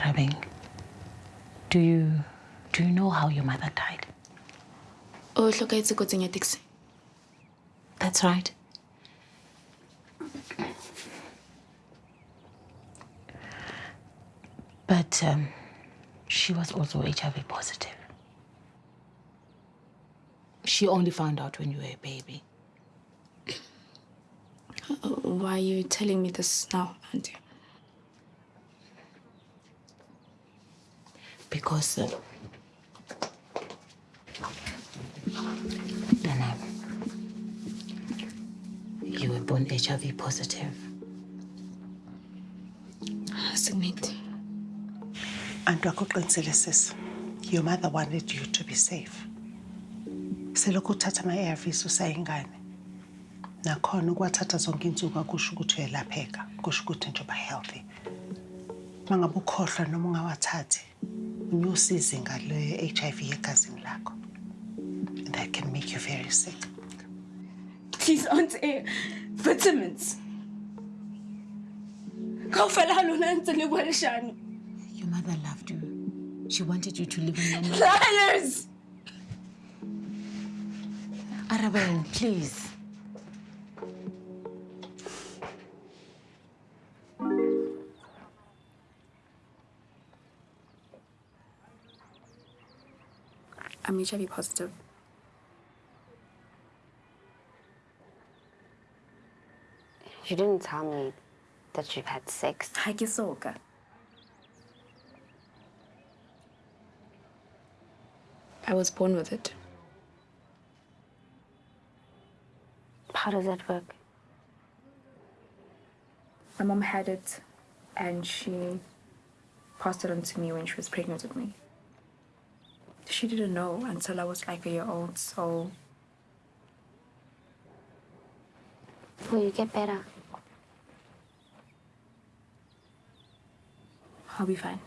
Arabeng, do you do you know how your mother died? o hlokahetse kotsing ya taxi That's right. But um, she was also HIV positive. She only found out when you were a baby. why are you telling me this now auntie Because uh, Dana, you were born HIV positive. Akuqinisele sisi your mother wanted you to be safe. Selokhu uthatha ama-arvs usayingane. Nakhona ukwathatha zonke insuku akusho ukuthi uyelapheka kusho ukuthi nje uba healthy. Uma ngabe ukhohlwa noma ungawathathi unyusa izinga le-HIV egazini lakho and that can make you very sick Please, auntie. Vitamins. Kaofela lona ntse le bua leshano. Your mother loved you. She wanted you to live in Liars! Arabelle, please. I'm HIV positive. You didn't tell me that you've had sex. Ha ke soka. I was born with it. How does that work? My mom had it and she passed it on to me when she was pregnant with me. She didn't know until I was like a year old, so Will you get better? I'll be fine.